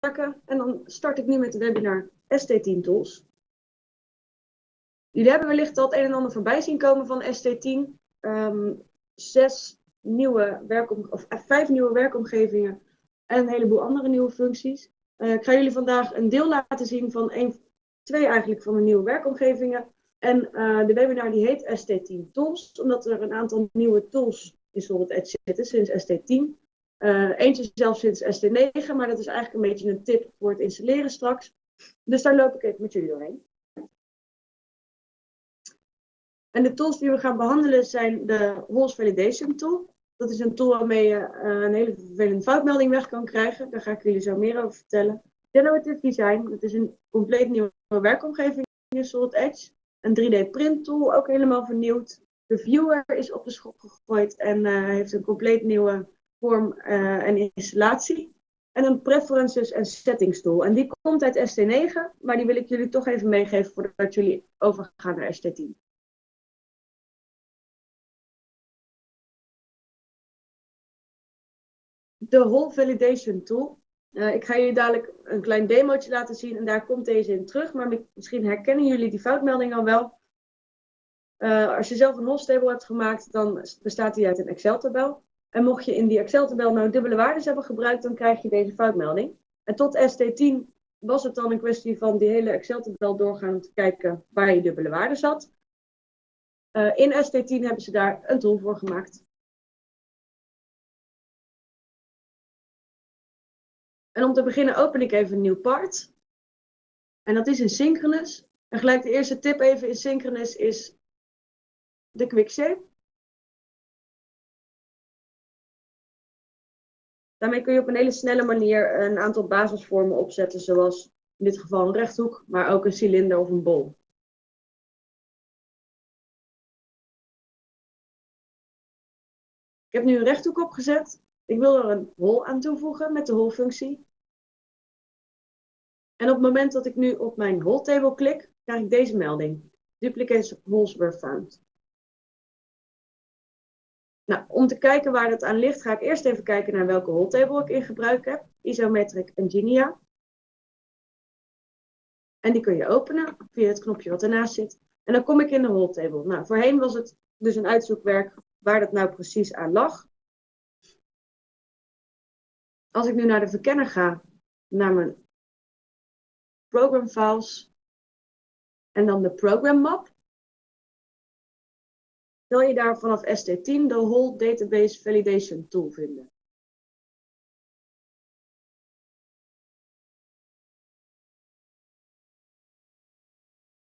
En dan start ik nu met de webinar ST10 Tools. Jullie hebben wellicht al het een en ander voorbij zien komen van ST10. Ehm, zes nieuwe werkom of eh, vijf nieuwe werkomgevingen en een heleboel andere nieuwe functies. Uh, ik ga jullie vandaag een deel laten zien van een, twee eigenlijk van de nieuwe werkomgevingen. En uh, de webinar die heet ST10 Tools, omdat er een aantal nieuwe tools in Solid Edge zitten sinds ST10. Uh, eentje zelfs sinds ST9, maar dat is eigenlijk een beetje een tip voor het installeren straks. Dus daar loop ik even met jullie doorheen. En de tools die we gaan behandelen zijn de Holes Validation Tool. Dat is een tool waarmee je uh, een hele vervelende foutmelding weg kan krijgen. Daar ga ik jullie zo meer over vertellen. Generative Design, dat is een compleet nieuwe werkomgeving in Solid Edge. Een 3D print tool, ook helemaal vernieuwd. De viewer is op de schop gegooid en uh, heeft een compleet nieuwe vorm uh, en installatie. En een preferences en settings tool. En die komt uit ST9, maar die wil ik jullie toch even meegeven voordat jullie overgaan naar ST10. de Whole Validation Tool. Uh, ik ga jullie dadelijk een klein demootje laten zien en daar komt deze in terug. Maar misschien herkennen jullie die foutmelding al wel. Uh, als je zelf een Holstable hebt gemaakt, dan bestaat die uit een Excel-tabel. En mocht je in die Excel-tabel nou dubbele waarden hebben gebruikt, dan krijg je deze foutmelding. En tot ST10 was het dan een kwestie van die hele Excel-tabel doorgaan om te kijken waar je dubbele waarden zat. Uh, in ST10 hebben ze daar een tool voor gemaakt. En om te beginnen open ik even een nieuw part. En dat is in synchronous. En gelijk de eerste tip even in synchronous is de quickshape. Daarmee kun je op een hele snelle manier een aantal basisvormen opzetten, zoals in dit geval een rechthoek, maar ook een cilinder of een bol. Ik heb nu een rechthoek opgezet. Ik wil er een hol aan toevoegen met de hol-functie. En op het moment dat ik nu op mijn hole table klik, krijg ik deze melding. Duplicate holes were found. Nou, om te kijken waar dat aan ligt, ga ik eerst even kijken naar welke table ik in gebruik heb. Isometric Engineer. En die kun je openen via het knopje wat ernaast zit. En dan kom ik in de table. Nou, voorheen was het dus een uitzoekwerk waar dat nou precies aan lag. Als ik nu naar de verkenner ga, naar mijn program files en dan de program map. Zal je daar vanaf ST10 de Whole Database Validation Tool vinden.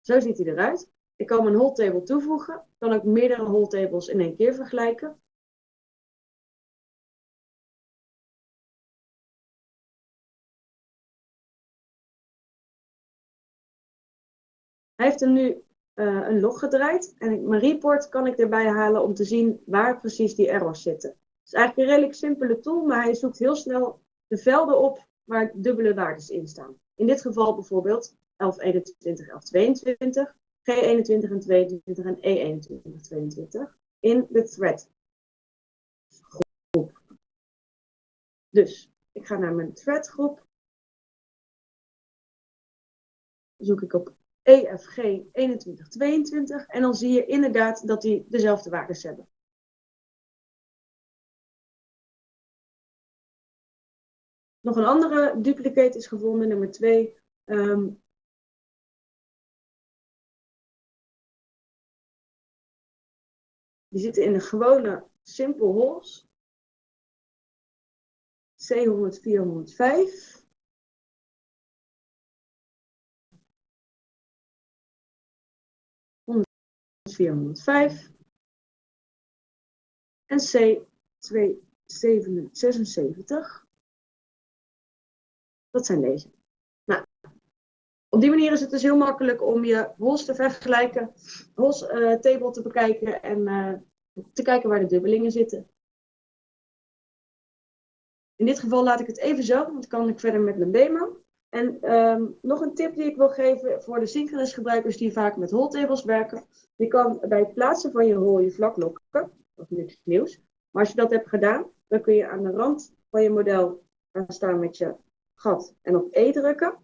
Zo ziet hij eruit. Ik kan een whole table toevoegen. Kan ook meerdere whole tables in één keer vergelijken. Hij heeft hem nu uh, een log gedraaid. En mijn report kan ik erbij halen om te zien waar precies die errors zitten. Het is eigenlijk een redelijk simpele tool, maar hij zoekt heel snel de velden op waar dubbele waardes in staan. In dit geval bijvoorbeeld 1121, 1122, G21 en 22 en E21, 22 in de thread groep. Dus ik ga naar mijn thread groep. Zoek ik op EFG 2122 en dan zie je inderdaad dat die dezelfde waardes hebben. Nog een andere duplicate is gevonden, nummer 2. Um, ehm, die zitten in de gewone simple holes. C100, 405. 405 en C276. Dat zijn deze. Nou, op die manier is het dus heel makkelijk om je hols te vergelijken, hols uh, table te bekijken en uh, te kijken waar de dubbelingen zitten. In dit geval laat ik het even zo, want dan kan ik verder met mijn demo. En um, nog een tip die ik wil geven voor de synchronous gebruikers die vaak met hole tables werken. Je kan bij het plaatsen van je hol je vlak lokken, of niks nieuws. Maar als je dat hebt gedaan, dan kun je aan de rand van je model gaan staan met je gat en op E drukken.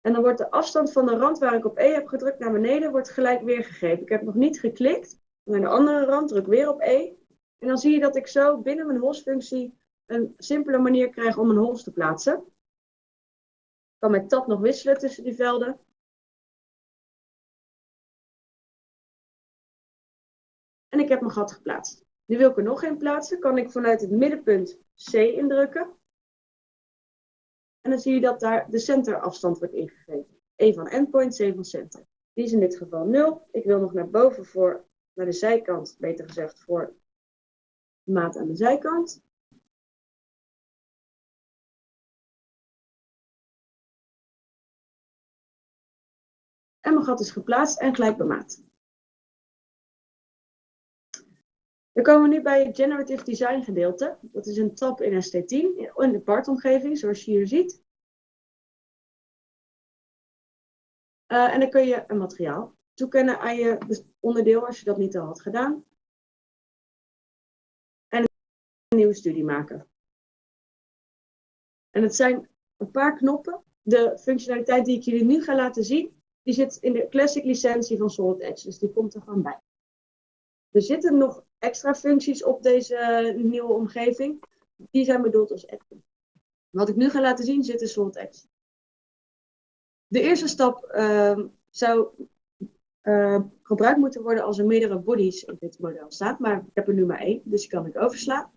En dan wordt de afstand van de rand waar ik op E heb gedrukt naar beneden, wordt gelijk weergegeven. Ik heb nog niet geklikt. Naar de andere rand druk weer op E. En dan zie je dat ik zo binnen mijn holsfunctie een simpele manier krijg om een hols te plaatsen. Ik kan met tab nog wisselen tussen die velden. En ik heb mijn gat geplaatst. Nu wil ik er nog een plaatsen. Kan ik vanuit het middenpunt C indrukken. En dan zie je dat daar de centerafstand wordt ingegeven. E van endpoint, C van center. Die is in dit geval 0. Ik wil nog naar boven voor, naar de zijkant, beter gezegd, voor maat aan de zijkant. En mijn gat is geplaatst en gelijk bemaat. Dan komen we nu bij het Generative Design gedeelte. Dat is een tab in ST10 in de partomgeving, zoals je hier ziet. Uh, en dan kun je een materiaal toekennen aan je onderdeel als je dat niet al had gedaan. En een nieuwe studie maken. En het zijn een paar knoppen. De functionaliteit die ik jullie nu ga laten zien, die zit in de classic licentie van Solid Edge. Dus die komt er gewoon bij. Er zitten nog extra functies op deze nieuwe omgeving. Die zijn bedoeld als add Wat ik nu ga laten zien zit in Solid Edge. De eerste stap uh, zou uh, gebruikt moeten worden als er meerdere bodies op dit model staat. Maar ik heb er nu maar één, dus die kan ik overslaan.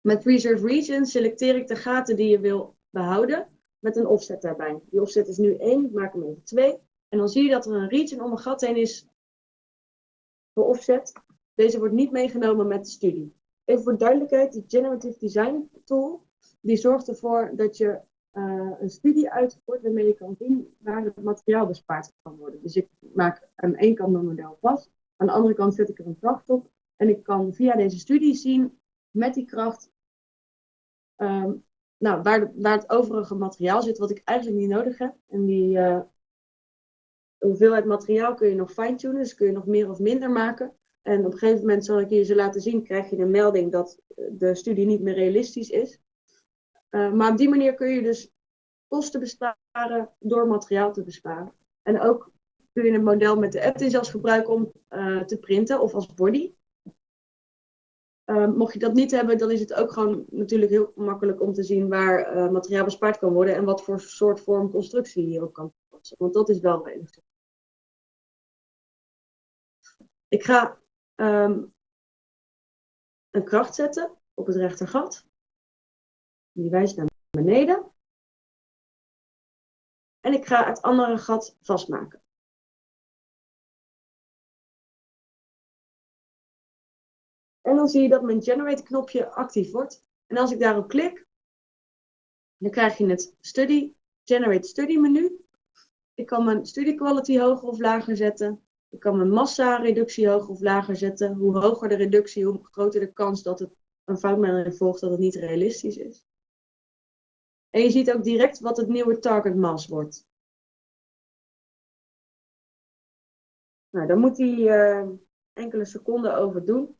Met Preserve Region selecteer ik de gaten die je wil behouden met een offset daarbij. Die offset is nu 1, ik maak hem even 2. En dan zie je dat er een region om een gat heen is voor offset. Deze wordt niet meegenomen met de studie. Even voor duidelijkheid, de Generative Design Tool, die zorgt ervoor dat je uh, een studie uitvoert waarmee je kan zien waar het materiaal bespaard kan worden. Dus ik maak aan één kant mijn model vast, aan de andere kant zet ik er een kracht op. En ik kan via deze studie zien met die kracht um, nou, waar, waar het overige materiaal zit, wat ik eigenlijk niet nodig heb. En die uh, hoeveelheid materiaal kun je nog fine-tunen, dus kun je nog meer of minder maken. En op een gegeven moment zal ik je ze laten zien, krijg je een melding dat de studie niet meer realistisch is. Uh, maar op die manier kun je dus kosten besparen door materiaal te besparen. En ook kun je een model met de app zelfs gebruiken om te printen of als body. Uh, mocht je dat niet hebben, dan is het ook gewoon natuurlijk heel makkelijk om te zien waar uh, materiaal bespaard kan worden en wat voor soort vorm constructie je ook kan toepassen. Want dat is wel redelijk. Ik ga um, een kracht zetten op het rechtergat. Die wijst naar beneden. En ik ga het andere gat vastmaken. En dan zie je dat mijn Generate knopje actief wordt. En als ik daarop klik, dan krijg je het Study, Generate Study menu. Ik kan mijn Study Quality hoger of lager zetten. Ik kan mijn massa reductie hoger of lager zetten. Hoe hoger de reductie, hoe groter de kans dat het een foutmelding volgt dat het niet realistisch is. En je ziet ook direct wat het nieuwe target mass wordt. Nou, daar moet hij uh, enkele seconden over doen.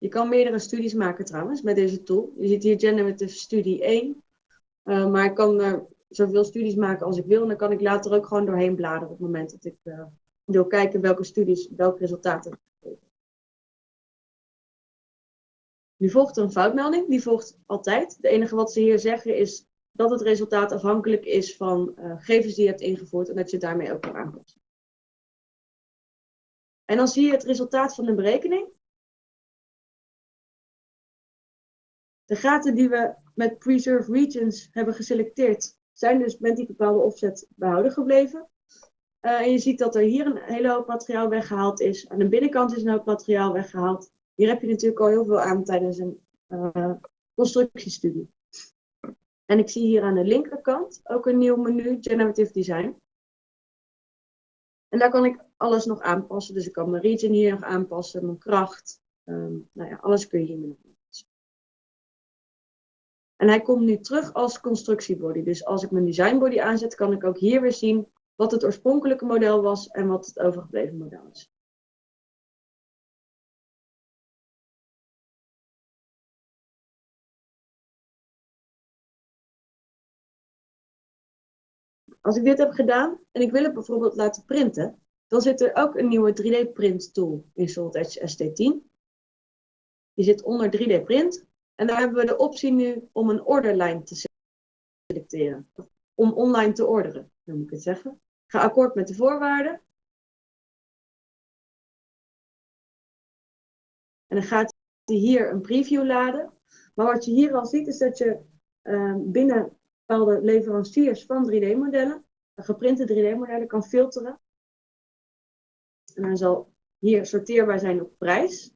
Je kan meerdere studies maken trouwens met deze tool. Je ziet hier Generative Studie 1. Uh, maar ik kan er zoveel studies maken als ik wil. En dan kan ik later ook gewoon doorheen bladeren op het moment dat ik uh, wil kijken welke studies welke resultaten Nu volgt een foutmelding, die volgt altijd. De enige wat ze hier zeggen is dat het resultaat afhankelijk is van uh, gegevens die je hebt ingevoerd en dat je daarmee ook kan aanpassen. En dan zie je het resultaat van de berekening. De gaten die we met Preserve Regions hebben geselecteerd, zijn dus met die bepaalde offset behouden gebleven. Uh, en je ziet dat er hier een hele hoop materiaal weggehaald is. Aan de binnenkant is een hoop materiaal weggehaald. Hier heb je natuurlijk al heel veel aan tijdens een uh, constructiestudie. En ik zie hier aan de linkerkant ook een nieuw menu, Generative Design. En daar kan ik alles nog aanpassen. Dus ik kan mijn region hier nog aanpassen, mijn kracht. Um, nou ja, alles kun je hier nog. En hij komt nu terug als constructiebody. Dus als ik mijn designbody aanzet, kan ik ook hier weer zien wat het oorspronkelijke model was en wat het overgebleven model is. Als ik dit heb gedaan en ik wil het bijvoorbeeld laten printen, dan zit er ook een nieuwe 3D print tool in Solid Edge ST10. Die zit onder 3D print en daar hebben we de optie nu om een orderlijn te selecteren. Om online te orderen, dan moet ik het zeggen. Ga akkoord met de voorwaarden. En dan gaat hij hier een preview laden. Maar wat je hier al ziet is dat je uh, binnen bepaalde leveranciers van 3D-modellen, geprinte 3D-modellen, kan filteren. En dan zal hier sorteerbaar zijn op prijs.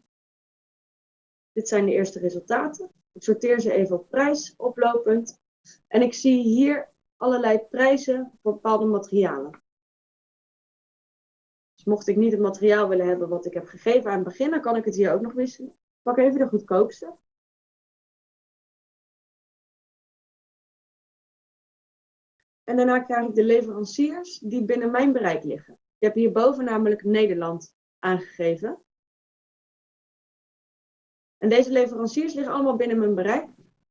Dit zijn de eerste resultaten. Ik sorteer ze even op prijs, oplopend. En ik zie hier allerlei prijzen voor bepaalde materialen. Dus mocht ik niet het materiaal willen hebben wat ik heb gegeven aan het begin, dan kan ik het hier ook nog wisselen. Ik pak even de goedkoopste. En daarna krijg ik de leveranciers die binnen mijn bereik liggen. Ik heb hierboven namelijk Nederland aangegeven. En deze leveranciers liggen allemaal binnen mijn bereik.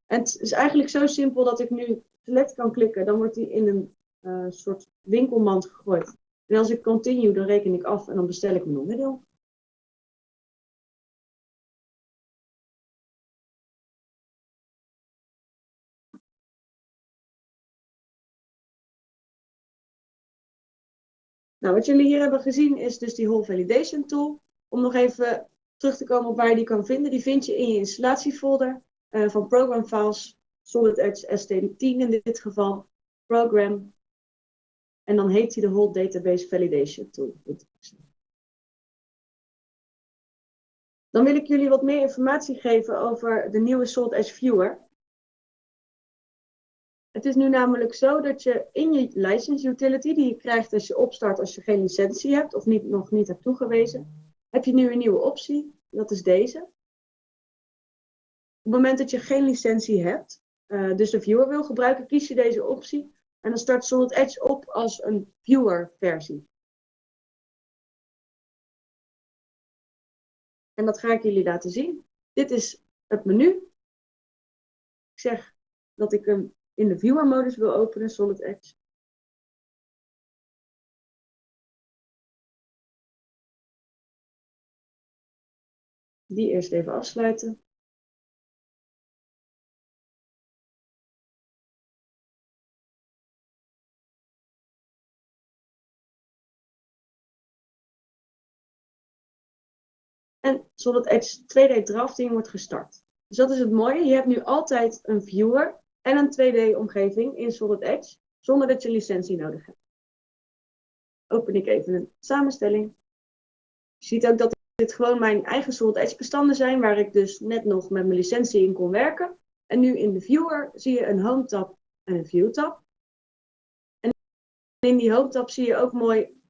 En het is eigenlijk zo simpel dat ik nu select kan klikken. Dan wordt die in een uh, soort winkelmand gegooid. En als ik continue, dan reken ik af en dan bestel ik mijn onderdeel. Nou, wat jullie hier hebben gezien is dus die Whole Validation Tool. Om nog even terug te komen op waar je die kan vinden. Die vind je in je installatiefolder uh, van Program Files, Solid Edge ST10 in dit geval, Program. En dan heet hij de Whole Database Validation Tool. Dan wil ik jullie wat meer informatie geven over de nieuwe Solid Edge Viewer. Het is nu namelijk zo dat je in je license utility, die je krijgt als je opstart als je geen licentie hebt of niet, nog niet hebt toegewezen, heb je nu een nieuwe optie. Dat is deze. Op het moment dat je geen licentie hebt, uh, dus de viewer wil gebruiken, kies je deze optie. En dan start Solid Edge op als een viewer versie. En dat ga ik jullie laten zien. Dit is het menu. Ik zeg dat ik hem in de viewer modus wil openen, Solid Edge. Die eerst even afsluiten. En Solid Edge 2D drafting wordt gestart. Dus dat is het mooie. Je hebt nu altijd een viewer en een 2D-omgeving in Solid Edge, zonder dat je licentie nodig hebt. Open ik even een samenstelling. Je ziet ook dat dit gewoon mijn eigen Solid Edge bestanden zijn, waar ik dus net nog met mijn licentie in kon werken. En nu in de viewer zie je een Home tab en een View tab. En in die Home tab zie je ook mooi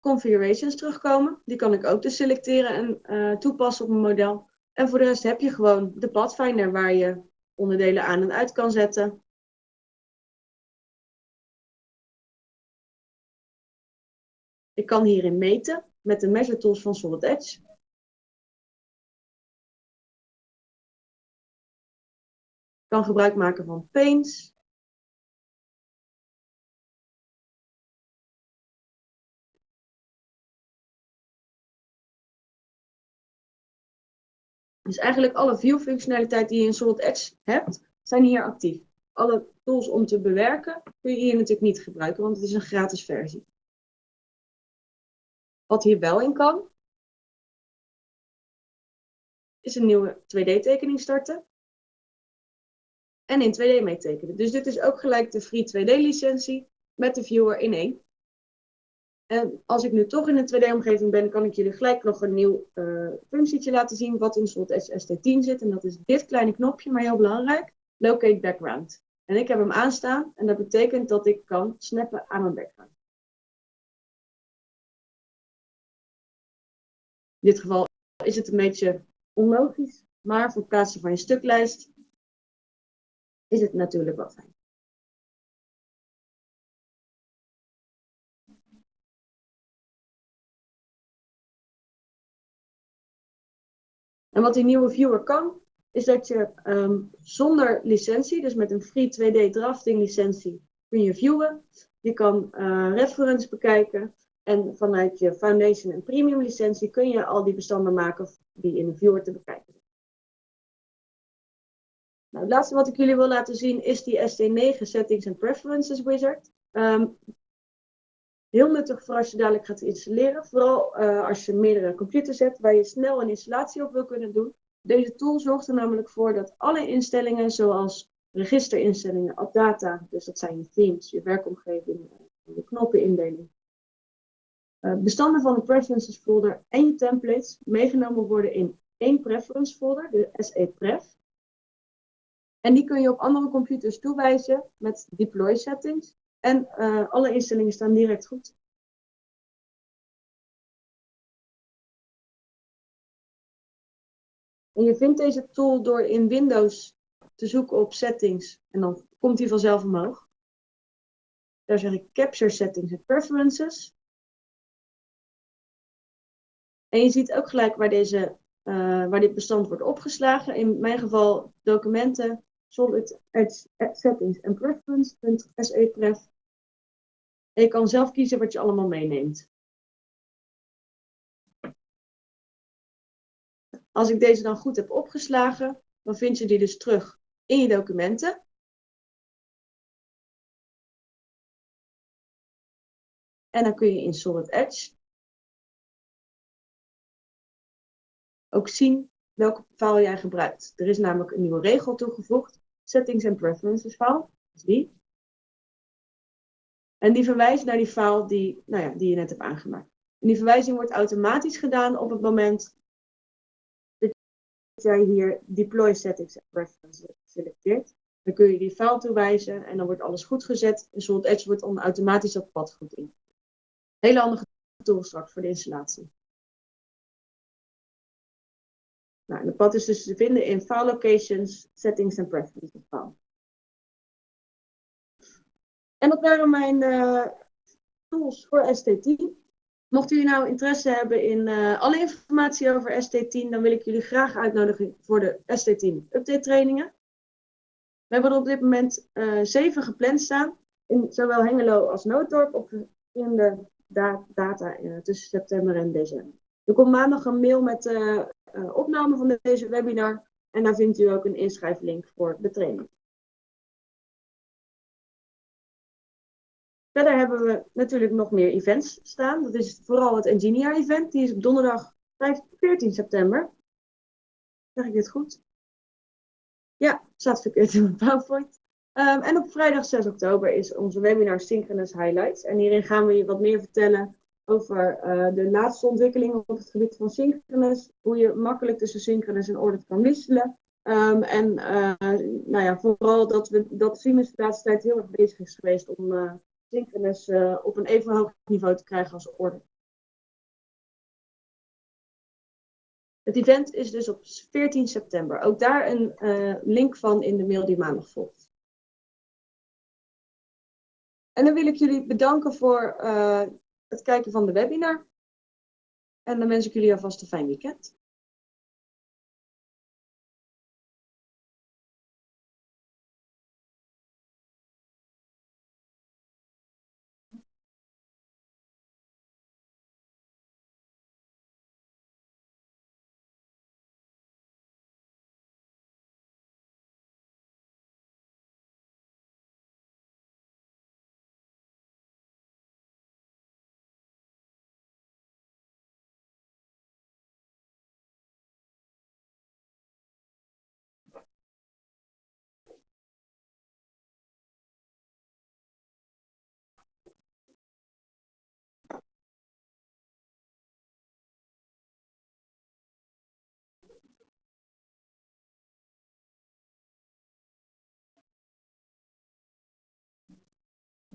configurations terugkomen. Die kan ik ook dus selecteren en uh, toepassen op mijn model. En voor de rest heb je gewoon de Pathfinder waar je onderdelen aan en uit kan zetten. Ik kan hierin meten met de measure tools van Solid Edge. Ik kan gebruik maken van paints. Dus eigenlijk alle view-functionaliteit die je in Solid Edge hebt, zijn hier actief. Alle tools om te bewerken kun je hier natuurlijk niet gebruiken, want het is een gratis versie. Wat hier wel in kan, is een nieuwe 2D-tekening starten. En in 2D meetekenen. Dus dit is ook gelijk de free 2D-licentie met de viewer in één. En als ik nu toch in een 2D-omgeving ben, kan ik jullie gelijk nog een nieuw uh, functietje laten zien wat in Solid ST10 zit. En dat is dit kleine knopje, maar heel belangrijk, Locate Background. En ik heb hem aanstaan en dat betekent dat ik kan snappen aan mijn background. In dit geval is het een beetje onlogisch, maar voor het plaatsen van je stuklijst is het natuurlijk wel fijn. En wat die nieuwe viewer kan, is dat je ehm, zonder licentie, dus met een free 2D drafting licentie, kun je viewen. Je kan uh, reference bekijken. En vanuit je Foundation en Premium licentie kun je al die bestanden maken die in de viewer te bekijken zijn. Nou, het laatste wat ik jullie wil laten zien is die ST9 Settings and Preferences Wizard. Um, heel nuttig voor als je dadelijk gaat installeren. Vooral uh, als je meerdere computers hebt waar je snel een installatie op wil kunnen doen. Deze tool zorgt er namelijk voor dat alle instellingen zoals registerinstellingen, AppData, dus dat zijn je themes, je werkomgeving, je knoppenindeling, bestanden van de preferences folder en je templates meegenomen worden in één preference folder, de SE-pref. En die kun je op andere computers toewijzen met deploy settings. En uh, alle instellingen staan direct goed. En je vindt deze tool door in Windows te zoeken op settings en dan komt hij vanzelf omhoog. Daar zeg ik capture settings en preferences. En je ziet ook gelijk waar, deze, uh, waar dit bestand wordt opgeslagen. In mijn geval documenten, solid edge settings en preference.sepref. En je kan zelf kiezen wat je allemaal meeneemt. Als ik deze dan goed heb opgeslagen, dan vind je die dus terug in je documenten. En dan kun je in Solid Edge ook zien welke file jij gebruikt. Er is namelijk een nieuwe regel toegevoegd, Settings and Preferences file, dat die. En die verwijst naar die file die, nou ja, die je net hebt aangemaakt. En die verwijzing wordt automatisch gedaan op het moment jij hier deploy settings and preferences selecteert, dan kun je die file toewijzen en dan wordt alles goed gezet. En Solid Edge wordt dan automatisch dat pad goed in. Hele handige tool straks voor de installatie. Nou, de pad is dus te vinden in File Locations, Settings and Preferences file. En dat waren mijn uh, tools voor ST10. Mocht u nou interesse hebben in uh, alle informatie over ST10, dan wil ik jullie graag uitnodigen voor de ST10 update trainingen. We hebben er op dit moment uh, zeven gepland staan, in zowel Hengelo als Nooddorp, op verschillende da data tussen september en december. Er komt maandag een mail met de opname van deze webinar en daar vindt u ook een inschrijflink voor de training. Verder hebben we natuurlijk nog meer events staan. Dat is vooral het Engineer event. Die is op donderdag 14 september. Zeg ik dit goed? Ja, staat verkeerd in mijn PowerPoint. Um, en op vrijdag 6 oktober is onze webinar Synchronous Highlights. En hierin gaan we je wat meer vertellen over uh, de laatste ontwikkelingen op het gebied van synchronous. Hoe je makkelijk tussen synchronous en ordered kan wisselen. Um, en uh, nou ja, vooral dat, we, dat Siemens de laatste tijd heel erg bezig is geweest om uh, op een even hoog niveau te krijgen als orde. Het event is dus op 14 september. Ook daar een link van in de mail die maandag volgt. En dan wil ik jullie bedanken voor het kijken van de webinar. En dan wens ik jullie alvast een fijn weekend.